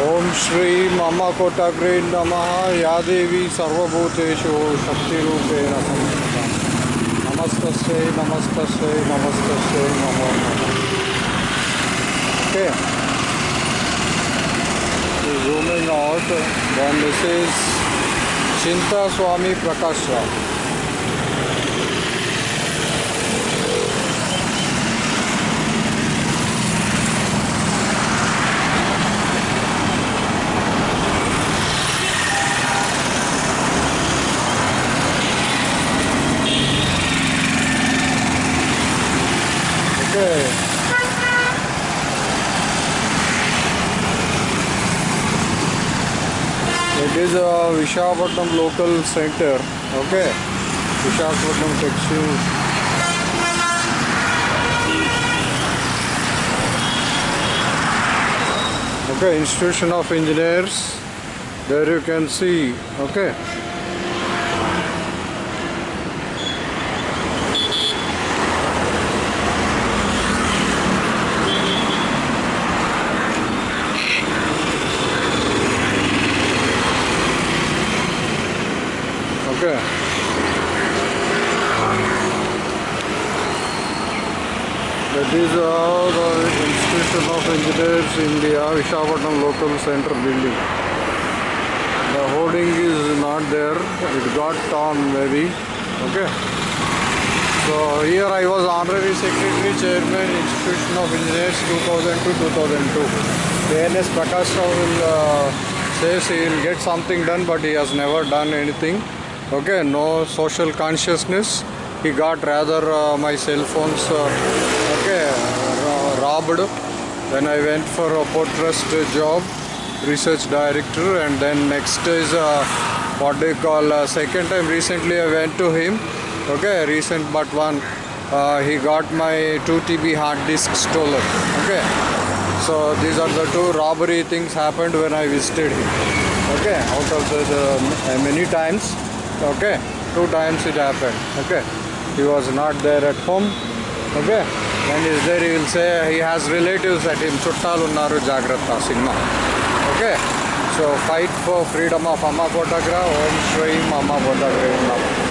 ओम श्री मम कोटग्रे नम। या देवी सर्वूतेषु शक्तिरूपेण नमस्त नमस्त नमस्त नमो okay. Zooming out this is Chinta Swami Prakash Rao It is a Vishakhapatnam local center. Okay. Vishakhapatnam Textile. Okay, Institution of Engineers. There you can see. Okay. Okay. That is uh, the Institution of Engineers India, Vishakhapatnam Local Center building. The hoarding is not there, it got torn maybe. Okay. So here I was Honorary Secretary Chairman Institution of Engineers 2002-2002. KNS Prakash will uh, says he will get something done but he has never done anything. Okay, no social consciousness. He got rather uh, my cell phones uh, okay, ro- robbed when I went for a port trust job, research director, and then next is uh, what they call uh, second time recently I went to him. Okay, recent but one. Uh, he got my 2 TB hard disk stolen. Okay, so these are the two robbery things happened when I visited him. Okay, out of the, the uh, many times. Okay, two times it happened. Okay, he was not there at home. Okay, when he's there, he will say he has relatives at him. Chuttalu unnaru Jagrata cinema. Okay, so fight for freedom of Amma Kotagra. Om Shri Amma Kotagra.